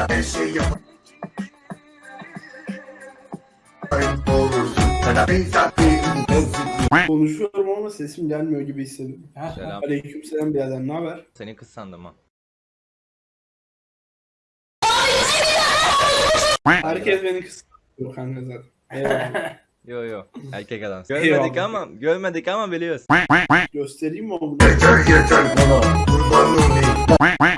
Sana her şey yap. Konuşuyorum ama sesim gelmiyor gibi hissediyorum. Selam. Aleykümselam birader ne haber? Seni kız sandım ha. Herkes beni kıskanıyor kanka zaten. Eyvallah. Yo yo erkek adam. Görmedik ama görmedik ama biliyoruz. Göstereyim mi onu? yeter yeter bana. Kurban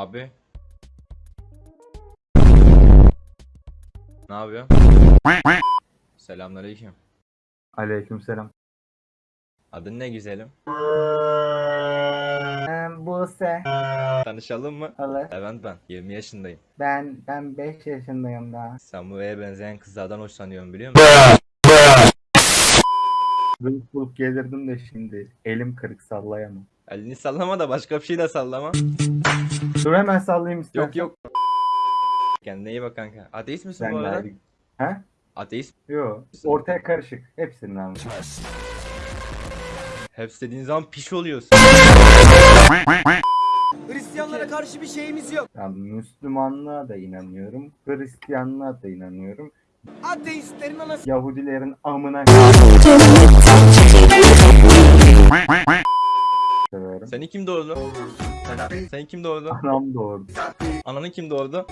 Abi. Ne yapıyor? Selamünaleyküm. Aleykümselam. Adın ne güzelim? Ben Buse. Tanışalım mı? Olur. Evet ben. 20 yaşındayım. Ben ben 5 yaşındayım daha. Samuel'e benzeyen kızlardan hoşlanıyorum biliyor musun? Bulup bulup gelirdim de şimdi elim kırık sallayamam. Elini sallama da başka bir şey de sallama. Dur hemen sallayayım istersen. Yok yok. Kendine iyi bak kanka. Ateist misin Sen bu arada? de He? Ateist. Yok. Ortaya karışık. Hepsinin anlamı. Hepsi dediğin zaman piş oluyorsun. Hristiyanlara karşı bir şeyimiz yok. Yani Müslümanlığa da inanıyorum. Hristiyanlığa da inanıyorum. Ateistlerin anası. Yahudilerin amına severim. Seni kim doğurdu? Seni kim doğurdu? Anam doğurdu. Ananı kim doğurdu?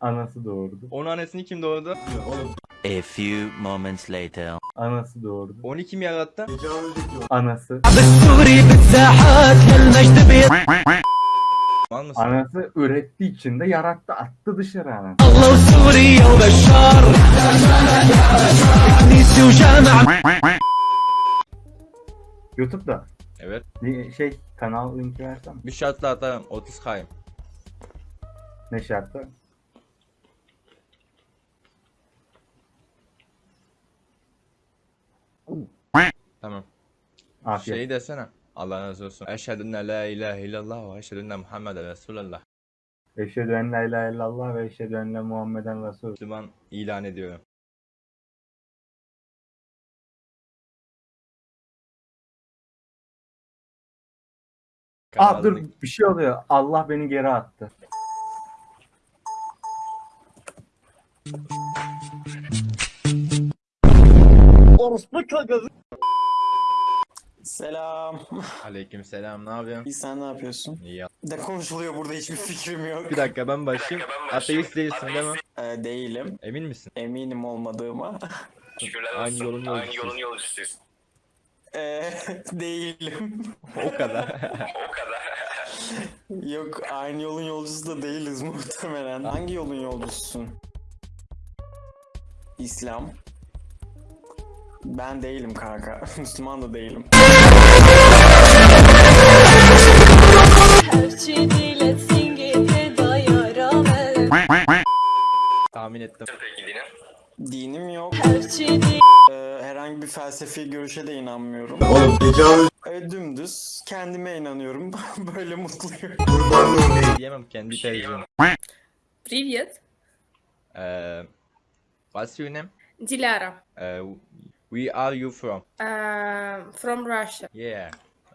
Anası doğurdu. Onun annesini kim doğurdu? A few moments later. Anası doğurdu. Onu kim yarattı? Anası. Anası ürettiği için de yarattı. Attı dışarı anası. YouTube'da Evet. bir şey kanal linki versem Bir şartla atarım. 30 kayım. ne şartı? Tamam. Afiyet. Şey desene. Allah razı olsun. Eşhedü en la ilahe illallah ve eşhedü enne Muhammeden Resulullah. Eşhedü en la ilahe illallah ve eşhedü enne Muhammeden Resul. Müslüman ilan ediyorum. Aa dur bir şey oluyor. Allah beni geri attı. Selam. Aleykümselam. Ne yapıyorsun? İyi sen ne yapıyorsun? İyi ya. Ne konuşuluyor burada hiçbir fikrim yok. Bir dakika ben başlayayım. Ateist değilsin değil mi? Ee, değilim. Emin misin? Eminim olmadığıma. Aynı yolun yolcusu. Ee, değilim. O kadar. yok aynı yolun yolcusu da değiliz muhtemelen. Hangi yolun yolcususun? İslam. Ben değilim kanka. Müslüman da değilim. Dayarame Tahmin ettim. Dinim yok. Herçi di Ee, herhangi bir felsefi görüşe de inanmıyorum. Oğlum tecavüz Ee, dümdüz kendime inanıyorum. Böyle mutluyum. kurban olayım. Diyemem kendi tercihim. Привет, Eee what's your name? Dilara. Eee we are you from? Uh, from Russia. Yeah.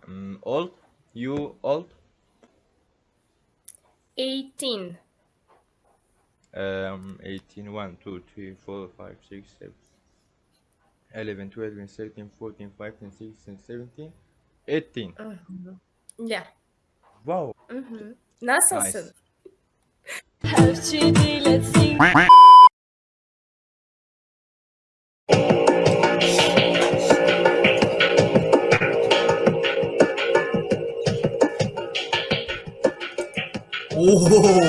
Um, old? You old? 18. Um, 18, 1, 2, 3, 4, 5, 6, 7, 11, 12, 13, 14, 15, 16, 17, 18. Uh -huh. Yeah. Wow. Mm -hmm. Nasılsın? Nice. Let's sing. Oh!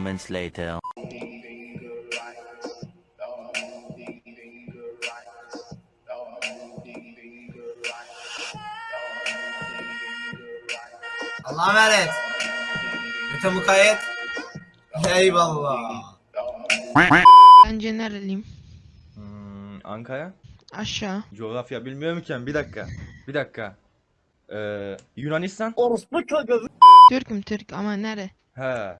Moments later. Allah'a emanet. Öte mukayyet. Eyvallah. Bence nereliyim? Hmm, Ankara? Aşağı. Coğrafya bilmiyorum ki. Bir dakika. Bir dakika. Ee, Yunanistan? Türk'üm Türk ama nere? He.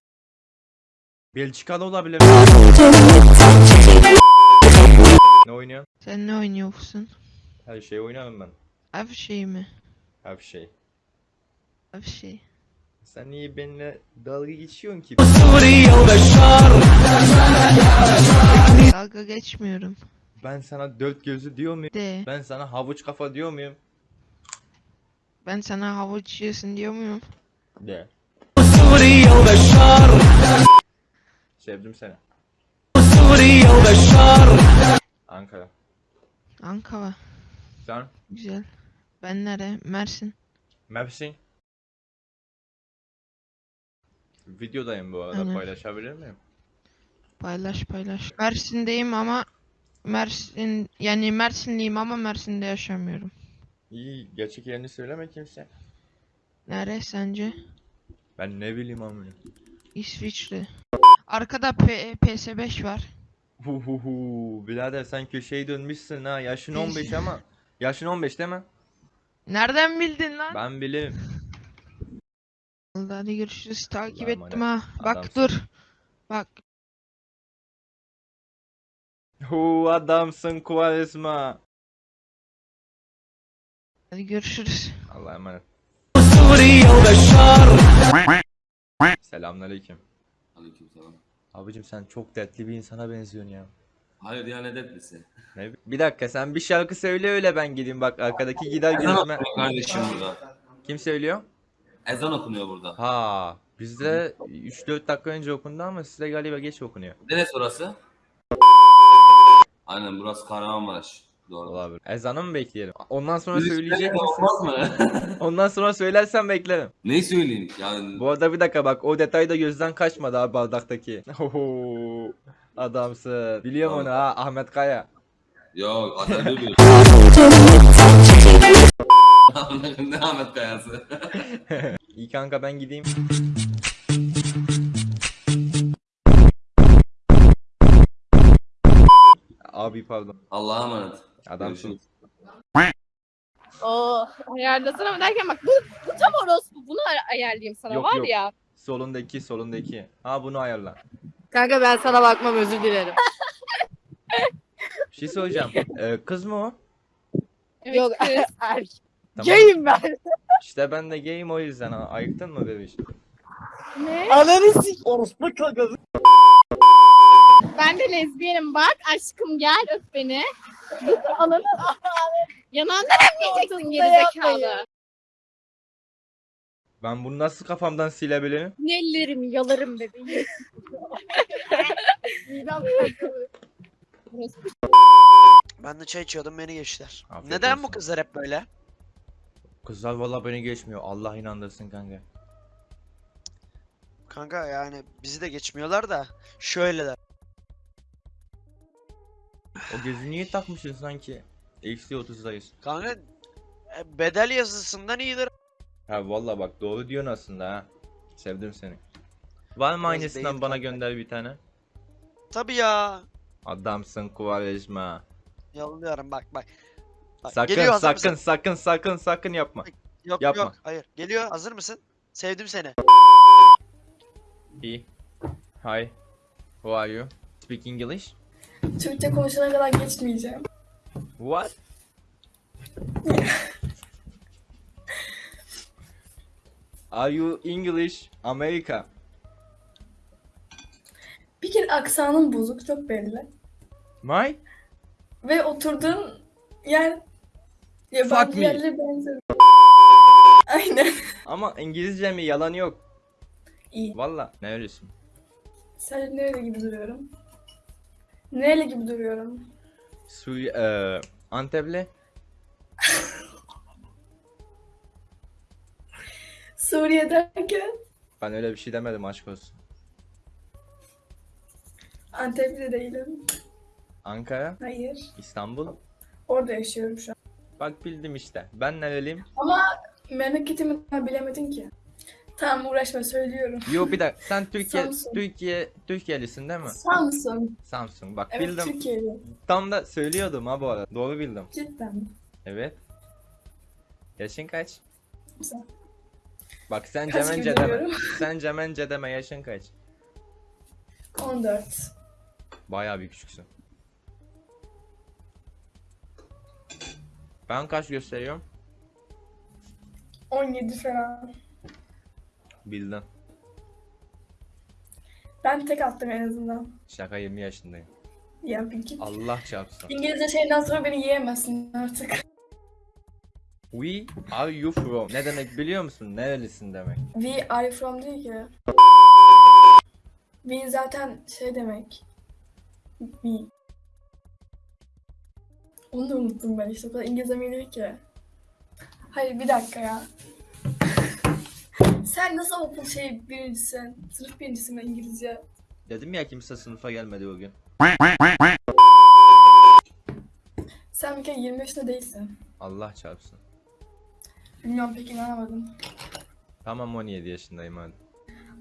Belçika'da olabilir. ne oynuyorsun? Sen ne oynuyorsun? Her şey oynarım ben. Her şey mi? Her şey. Her şey. Sen niye benimle dalga geçiyorsun ki? Dalga geçmiyorum. Ben sana dört gözlü diyor muyum? De. Ben sana havuç kafa diyor muyum? Ben sana havuç yiyorsun diyor muyum? De. Sevdim seni. Ankara. Ankara. Sen? Güzel. Ben nere? Mersin. Mersin. Videodayım bu arada Aynen. paylaşabilir miyim? Paylaş paylaş. Mersin'deyim ama Mersin yani Mersinliyim ama Mersin'de yaşamıyorum. İyi gerçek yerini söyleme kimse. Nere sence? Ben ne bileyim amına. İsviçre. Arkada P PS5 var. Hu hu hu. Birader sen köşeyi dönmüşsün ha. Yaşın 15 ama. Yaşın 15 değil mi? Nereden bildin lan? Ben bilirim. Hadi görüşürüz. Takip Allah'a ettim ha. Bak Adamsın. dur. Bak. Hu adamsın Kuvaresma. Hadi görüşürüz. Allah'a emanet. Selamünaleyküm. Aleykümselam. Abicim sen çok dertli bir insana benziyorsun ya. Hayır ya ne dertlisi? Ne? Bir dakika sen bir şarkı söyle öyle ben gideyim bak arkadaki gider Ezan gözüme. okunuyor kardeşim burada. Kim söylüyor? Ezan okunuyor burada. Ha bizde 3-4 dakika önce okundu ama sizde galiba geç okunuyor. Neresi orası? Aynen burası Kahramanmaraş. Doğru. Olabilir. Ezanı mı bekleyelim? Ondan sonra söyleyecek misin? Olmaz mı? Ondan sonra söylersen beklerim. Neyi söyleyeyim? Yani Bu arada bir dakika bak o detay da gözden kaçmadı abi bardaktaki. Oho, adamsın. Biliyorum Tamam. onu ha Ahmet Kaya. yok Atatürk ne Ahmet Kayası? İyi kanka ben gideyim. Abi pardon. Allah'a emanet. Adamsın. Oo, ayarlasana mı derken bak bu, bu tam orospu. Bunu ay- ayarlayayım sana Yok, var yok. ya. Solundaki solundaki. Ha bunu ayarla. Kanka ben sana bakmam özür dilerim. Bir şey söyleyeceğim. Ee, kız mı o? Yok erkek. Tamam. Gayim ben. İşte ben de gayim o yüzden ha. Ayıktın mı bebiş? Ne? Ananı sik. Orospu kakası. Ben de lezbiyenim bak aşkım gel öp beni. Ananı Yanağından öpmeyeceksin gerizekalı. Ben bunu nasıl kafamdan silebilirim? Nellerimi yalarım bebeğim. Ben de çay içiyordum beni geçtiler. Afiyet Neden olsun. bu kızlar hep böyle? Kızlar valla beni geçmiyor. Allah inandırsın kanka. Kanka yani bizi de geçmiyorlar da şöyleler. O gözü niye takmışsın sanki? Eksi 30'dayız. Kanka e, bedel yazısından iyidir. Ha valla bak doğru diyorsun aslında ha. Sevdim seni. Var mı aynısından bana kanka. gönder bir tane? Tabii ya. Adamsın Kuvarejma. Yolluyorum bak bak. Bak, Sakın geliyor, sakın mısın? sakın sakın sakın yapma. Yok yapma. yok hayır. Geliyor hazır mısın? Sevdim seni. İyi. Hi. Who are you? Speak English? Türkçe konuşana kadar geçmeyeceğim. What? are you English? America. Bir kere aksanın bozuk çok belli. My? Ve oturduğun yer yabancı me. yerlere benziyor. Aynen. Ama İngilizce mi yalan yok. İyi. Valla. Ne öylesin? Sadece nerede gibi duruyorum? Neyle gibi duruyorum? Suri eee Antepli? Suriye derken Ben öyle bir şey demedim aşk olsun. Antepli değilim. Ankara? Hayır. İstanbul? Orada yaşıyorum şu an. Bak bildim işte. Ben nereliyim? Ama memleketimi daha bilemedin ki. Tamam uğraşma söylüyorum. Yo bir dakika. Sen Türkiye Samsun. Türkiye Türkiye'lisin değil mi? Samsun. Samsun. Bak Evet bildim. Türkiye'li. Tam da söylüyordum ha bu arada. Doğru bildim. Cidden. Evet. Yaşın kaç? Bak sen Kaç cemence deme. Sen cemence deme yaşın kaç? 14. Bayağı bir küçüksün. Ben kaç gösteriyorum? 17 falan. Bildin. Ben tek attım en azından. Şaka 20 yaşındayım. Ya peki. Allah çarpsın. İngilizce şeyden sonra beni yiyemezsin artık. We are you from? Ne demek biliyor musun? Nerelisin demek. We are from değil ki. We zaten şey demek. We. Onu da unuttum ben işte. O kadar İngilizce mi ki. Hayır bir dakika ya. Sen nasıl okul şey birincisin? Sınıf birincisi mi İngilizce? Dedim ya kimse sınıfa gelmedi bugün. Sen bir kere 20 yaşında değilsin. Allah çarpsın. Bilmiyorum pek inanamadım. Tamam 17 yaşındayım hadi.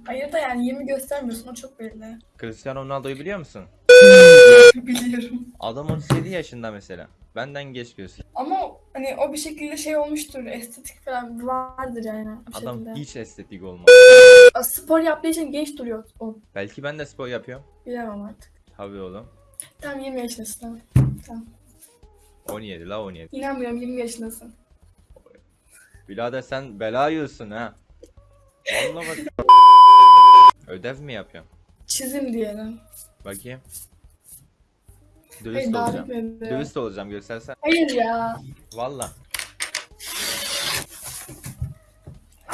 Hayır da yani 20 göstermiyorsun o çok belli. Cristiano Ronaldo'yu biliyor musun? Biliyorum. Adam 37 yaşında mesela. Benden geç gösteriyor. Hani o bir şekilde şey olmuştur. Estetik falan vardır yani. Bir Adam şekilde. hiç estetik olmaz. Spor yaptığı için genç duruyor o. Belki ben de spor yapıyorum. Bilemem artık. Tabii oğlum. Tam 20 yaşındasın tamam. Tamam. 17 la 17. İnanmıyorum 20 yaşındasın. Birader sen bela yiyorsun ha. Vallahi bak. Ödev mi yapıyorsun? Çizim diyelim. Bakayım. Hayır Dürüst daha olacağım. bitmedi. Dürüst olacağım göstersen. Hayır ya. Valla.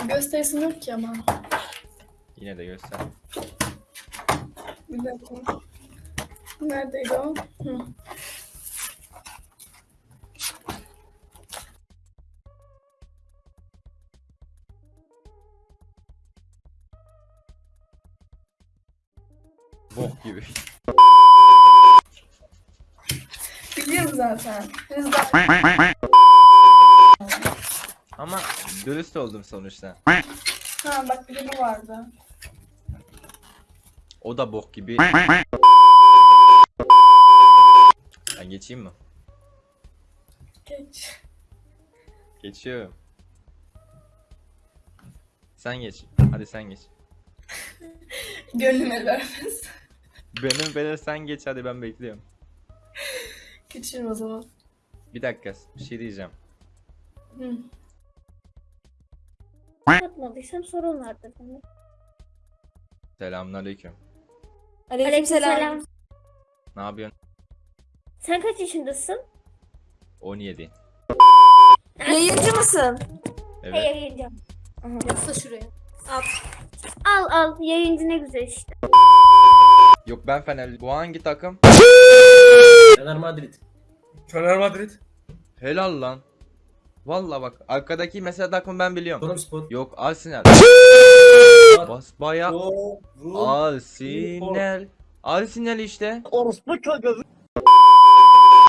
Gösterisin yok ki ama. Yine de göster. Bir dakika. Neredeydi o? Hı. Bok gibi. Biliyorum zaten. Ama dürüst oldum sonuçta. Ha bak bir de bu vardı. O da bok gibi. Ben geçeyim mi? Geç. Geçiyorum. Sen geç. Hadi sen geç. Gönlüm el vermez. Benim benim sen geç hadi ben bekliyorum. Geçiyorum o zaman. Bir dakika bir şey diyeceğim. Hı. Yapmadıysam sorun vardır. Selamünaleyküm. Aleykümselam. Ne yapıyorsun? Sen kaç yaşındasın? 17. Yayıncı mısın? Evet. Hey yayıncı. Yatsa şuraya. Al al yayıncı ne güzel işte. Yok ben Fenerli. Bu hangi takım? Fener Madrid. Fener Madrid. Helal lan. Valla bak arkadaki mesela takım ben biliyorum. Spor. Yok Arsenal. Bas baya. Arsenal. Arsenal işte.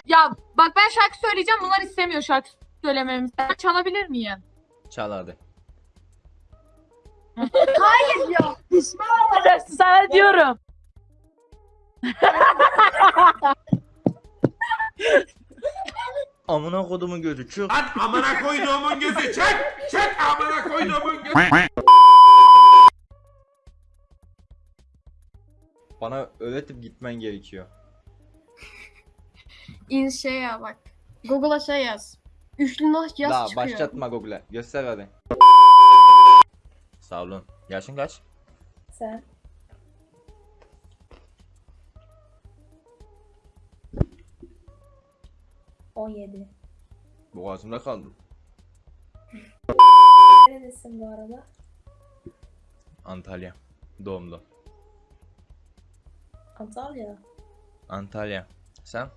Ya bak ben şarkı söyleyeceğim bunlar istemiyor şarkı söylememizi. Ben çalabilir miyim? Çal hadi. Sana diyorum. Amına kodumun gözü çık. Lan amına koyduğumun gözü çek! Çek amına koyduğumun gözü! Bana öğretip gitmen gerekiyor. İn şey ya bak. Google'a şey yaz. Üçlü nasıl yaz La çıkıyor. başlatma Google'e. Göster hadi. Sağ olun. Yaşın kaç? Sen. On yedi. Boğazımda kaldı. Neredesin bu arada? Antalya. Doğumlu. Antalya. Antalya. Sen?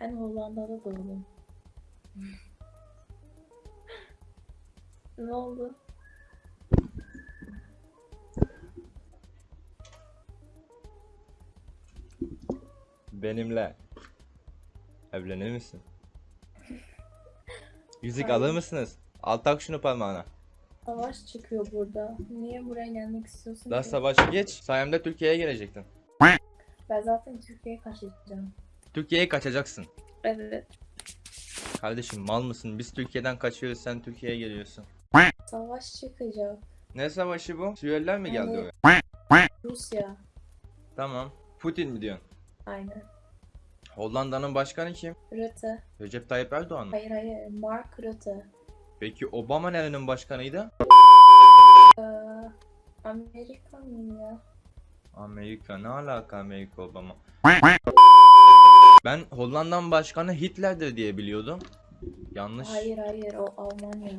Ben Hollanda'da doğdum. ne oldu? Benimle. Evlenir misin? Yüzük alır mısınız? Al tak şunu parmağına. Savaş çıkıyor burada. Niye buraya gelmek istiyorsun Daha ki? savaşı geç. Sayemde Türkiye'ye gelecektin. Ben zaten Türkiye'ye kaçacağım. Türkiye'ye kaçacaksın. Evet. Kardeşim mal mısın? Biz Türkiye'den kaçıyoruz sen Türkiye'ye geliyorsun. Savaş çıkacak. Ne savaşı bu? Suriyeliler mi geldi oraya? Rusya. Tamam. Putin mi diyorsun? Aynen. Hollanda'nın başkanı kim? Rutte. Recep Tayyip Erdoğan mı? Hayır hayır. Mark Rutte. Peki Obama nerenin başkanıydı? Ee, Amerika mı ya? Amerika. Ne alaka Amerika Obama? Ben Hollanda'nın başkanı Hitler'dir diye biliyordum. Yanlış. Hayır hayır o Almanya.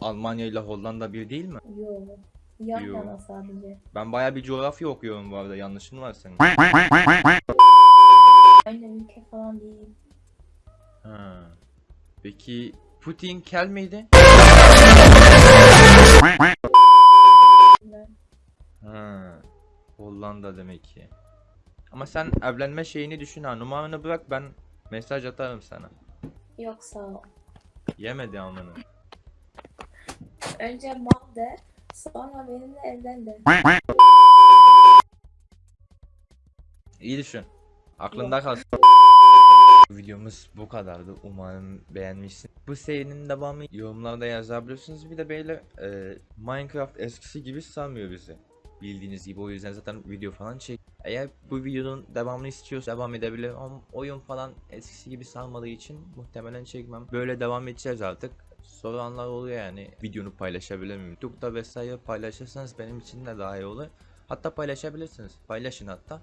Almanya ile Hollanda bir değil mi? Yo. Yan Yo. yana sadece. Ben baya bir coğrafya okuyorum bu arada. Yanlışın var senin. Aynı ülke falan değil. Ha. Peki Putin kel miydi? Ha. Hollanda demek ki. Ama sen evlenme şeyini düşün ha. Numaranı bırak ben mesaj atarım sana. Yok sağ ol. Yemedi amını. Önce mal de. Sonra benimle evlen de. İyi düşün. Aklında kalsın. Videomuz bu kadardı. Umarım beğenmişsin. Bu serinin devamı yorumlarda yazabilirsiniz. Bir de böyle e, Minecraft eskisi gibi sarmıyor bizi. Bildiğiniz gibi o yüzden zaten video falan çek. Eğer bu videonun devamını istiyorsa devam edebilir ama oyun falan eskisi gibi sarmadığı için muhtemelen çekmem. Böyle devam edeceğiz artık. Soranlar oluyor yani videonu paylaşabilir miyim? YouTube'da vesaire paylaşırsanız benim için de daha iyi olur. Hatta paylaşabilirsiniz. Paylaşın hatta.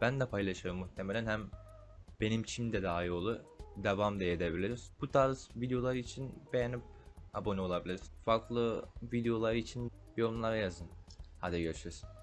Ben de paylaşırım muhtemelen hem benim için de daha iyi olur. Devam da edebiliriz. Bu tarz videolar için beğenip abone olabilirsiniz. Farklı videolar için yorumlara yazın. Hadi görüşürüz.